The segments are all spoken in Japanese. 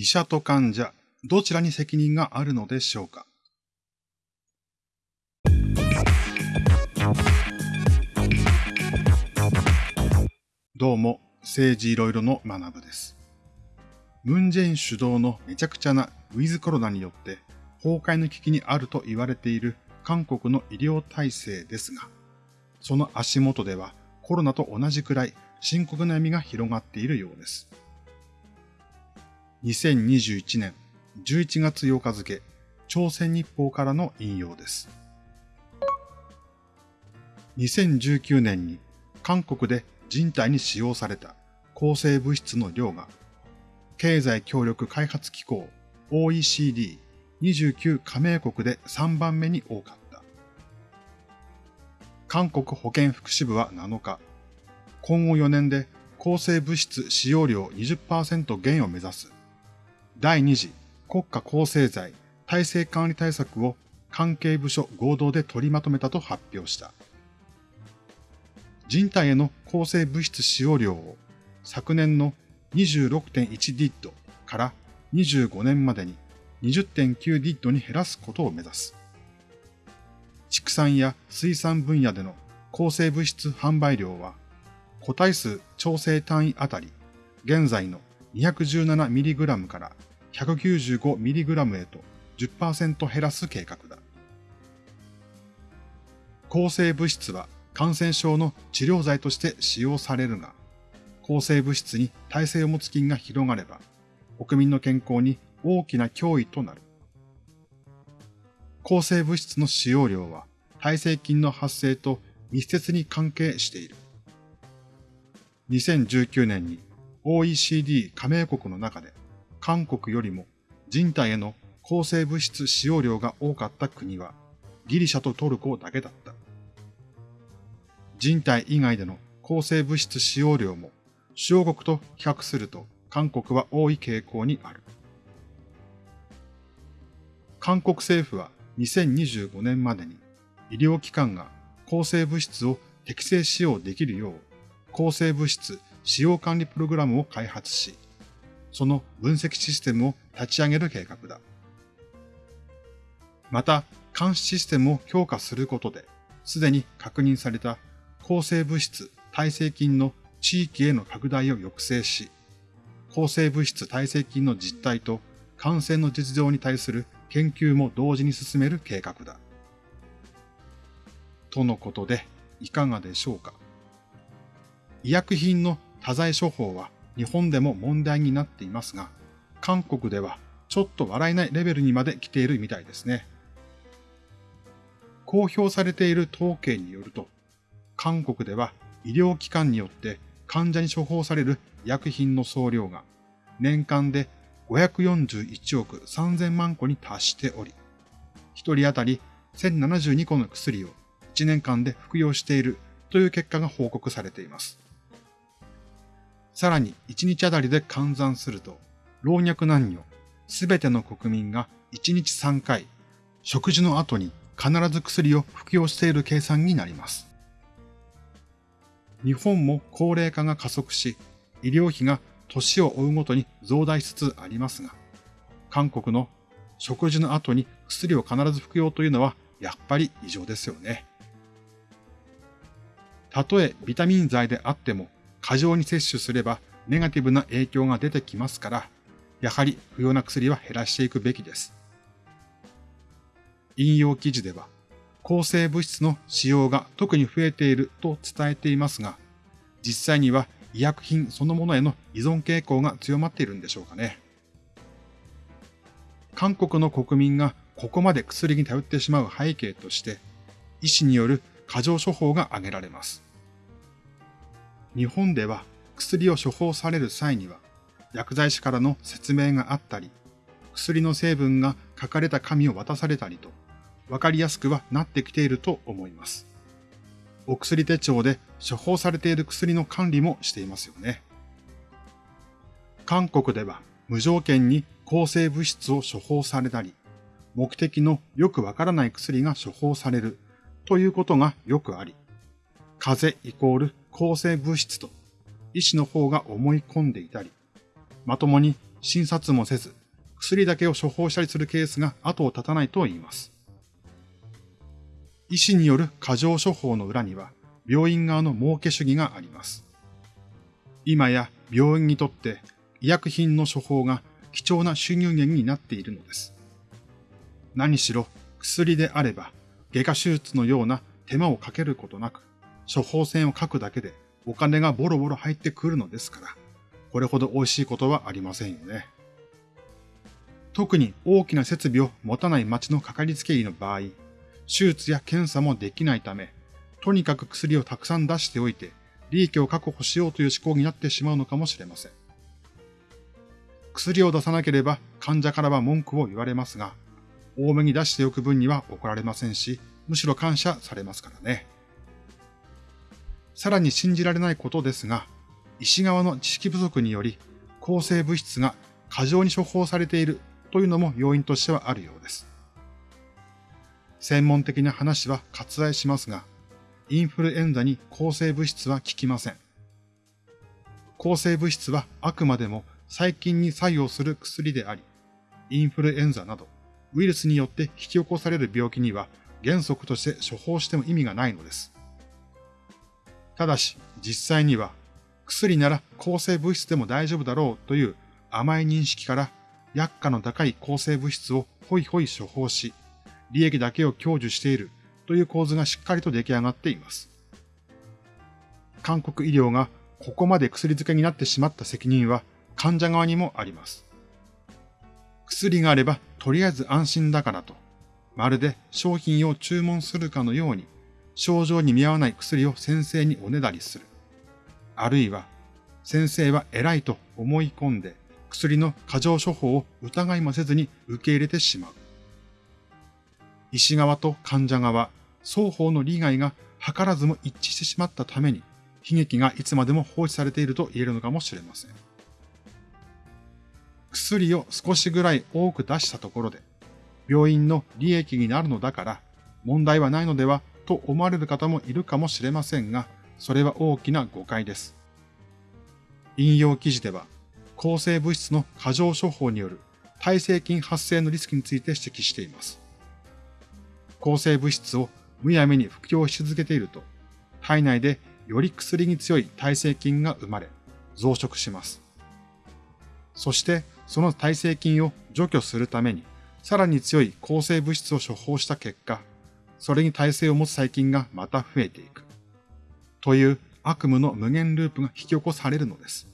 医者と患者、どちらに責任があるのでしょうか？どうも、政治いろいろの学部です。ムンジェイン主導のめちゃくちゃなウィズコロナによって崩壊の危機にあると言われている韓国の医療体制ですが、その足元ではコロナと同じくらい深刻な闇が広がっているようです。2021年11月8日付、朝鮮日報からの引用です。2019年に韓国で人体に使用された抗生物質の量が、経済協力開発機構 OECD29 加盟国で3番目に多かった。韓国保健福祉部は7日、今後4年で抗生物質使用量20%減を目指す第2次国家構成罪体制管理対策を関係部署合同で取りまとめたと発表した。人体への抗生物質使用量を昨年の26.1ディットから25年までに20.9ディットに減らすことを目指す。畜産や水産分野での抗生物質販売量は個体数調整単位あたり現在の 217mg から 195mg へと10%減らす計画だ。抗生物質は感染症の治療剤として使用されるが、抗生物質に耐性を持つ菌が広がれば、国民の健康に大きな脅威となる。抗生物質の使用量は耐性菌の発生と密接に関係している。2019年に OECD 加盟国の中で韓国よりも人体への抗生物質使用量が多かった国はギリシャとトルコだけだった。人体以外での抗生物質使用量も主要国と比較すると韓国は多い傾向にある。韓国政府は2025年までに医療機関が抗生物質を適正使用できるよう抗生物質使用管理プログラムを開発し、その分析システムを立ち上げる計画だ。また、監視システムを強化することで、すでに確認された抗生物質耐性菌の地域への拡大を抑制し、抗生物質耐性菌の実態と感染の実情に対する研究も同時に進める計画だ。とのことで、いかがでしょうか。医薬品の多剤処方は日本でも問題になっていますが、韓国ではちょっと笑えないレベルにまで来ているみたいですね。公表されている統計によると、韓国では医療機関によって患者に処方される薬品の総量が年間で541億3000万個に達しており、1人当たり1072個の薬を1年間で服用しているという結果が報告されています。さらに1日あたりで換算すると、老若男女、すべての国民が1日3回、食事の後に必ず薬を服用している計算になります。日本も高齢化が加速し、医療費が年を追うごとに増大しつつありますが、韓国の食事の後に薬を必ず服用というのはやっぱり異常ですよね。たとえビタミン剤であっても過剰に摂取すればネガティブな影響が出てきますから、やはり不要な薬は減らしていくべきです。引用記事では、抗生物質の使用が特に増えていると伝えていますが、実際には医薬品そのものへの依存傾向が強まっているんでしょうかね。韓国の国民がここまで薬に頼ってしまう背景として、医師による過剰処方が挙げられます。日本では薬を処方される際には、薬剤師からの説明があったり、薬の成分が書かれた紙を渡されたりと、わかりやすくはなってきていると思います。お薬手帳で処方されている薬の管理もしていますよね。韓国では無条件に抗生物質を処方されたり、目的のよくわからない薬が処方されるということがよくあり、風邪イコール抗生物質と医師の方が思い込んでいたり、まともに診察もせず、薬だけを処方したりするケースが後を絶たないと言います。医師による過剰処方の裏には、病院側の儲け主義があります。今や病院にとって医薬品の処方が貴重な収入源になっているのです。何しろ薬であれば外科手術のような手間をかけることなく処方箋を書くだけでお金がボロボロ入ってくるのですから、これほど美味しいことはありませんよね。特に大きな設備を持たない町のかかりつけ医の場合、手術や検査もできないため、とにかく薬をたくさん出しておいて、利益を確保しようという思考になってしまうのかもしれません。薬を出さなければ患者からは文句を言われますが、多めに出しておく分には怒られませんし、むしろ感謝されますからね。さらに信じられないことですが、医師側の知識不足により、抗生物質が過剰に処方されているというのも要因としてはあるようです。専門的な話は割愛しますが、インフルエンザに抗生物質は効きません。抗生物質はあくまでも細菌に作用する薬であり、インフルエンザなどウイルスによって引き起こされる病気には原則として処方しても意味がないのです。ただし、実際には薬なら抗生物質でも大丈夫だろうという甘い認識から薬価の高い抗生物質をホイホイ処方し、利益だけを享受しているという構図がしっかりと出来上がっています。韓国医療がここまで薬漬けになってしまった責任は患者側にもあります。薬があればとりあえず安心だからと、まるで商品を注文するかのように症状に見合わない薬を先生におねだりする。あるいは先生は偉いと思い込んで薬の過剰処方を疑いもせずに受け入れてしまう。医師側と患者側、双方の利害が図らずも一致してしまったために、悲劇がいつまでも放置されていると言えるのかもしれません。薬を少しぐらい多く出したところで、病院の利益になるのだから問題はないのではと思われる方もいるかもしれませんが、それは大きな誤解です。引用記事では、抗生物質の過剰処方による耐性菌発生のリスクについて指摘しています。抗生物質をむやみに服用し続けていると、体内でより薬に強い耐性菌が生まれ、増殖します。そしてその耐性菌を除去するために、さらに強い抗生物質を処方した結果、それに耐性を持つ細菌がまた増えていく。という悪夢の無限ループが引き起こされるのです。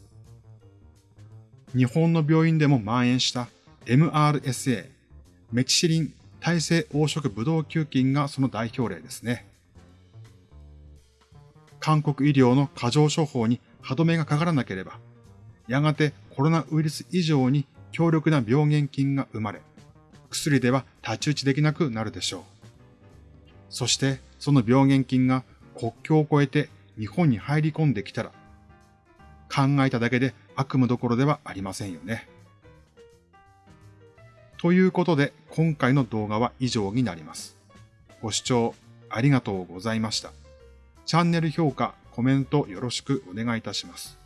日本の病院でも蔓延した MRSA、メチシリン耐性黄色ブドウ球菌がその代表例ですね。韓国医療の過剰処方に歯止めがかからなければ、やがてコロナウイルス以上に強力な病原菌が生まれ、薬では太刀打ちできなくなるでしょう。そしてその病原菌が国境を越えて日本に入り込んできたら、考えただけで悪夢どころではありませんよね。ということで今回の動画は以上になります。ご視聴ありがとうございました。チャンネル評価、コメントよろしくお願いいたします。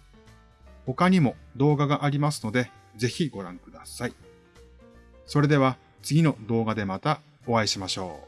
他にも動画がありますので、ぜひご覧ください。それでは次の動画でまたお会いしましょう。